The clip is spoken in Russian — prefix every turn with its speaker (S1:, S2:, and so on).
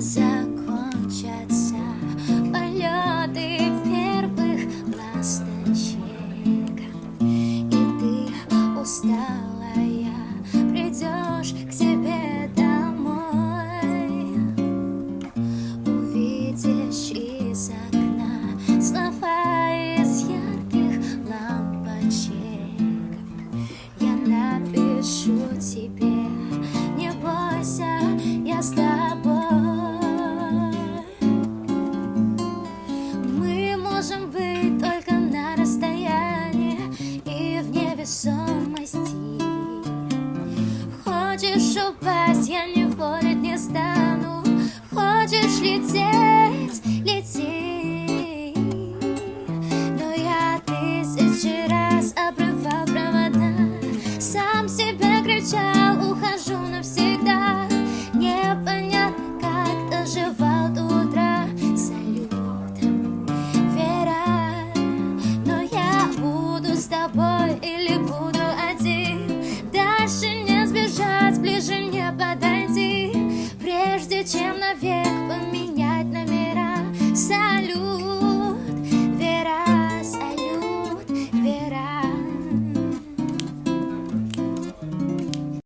S1: закончатся полеты первых ласточек, и ты устал. Хочешь упасть, я не ходить не стану. Хочешь лететь, лети. Но я тысячи раз обрывал провода. Сам себя кричал, ухожу навсегда. Непонятно, как доживал до утра. Салютом, Вера Но я буду с тобой.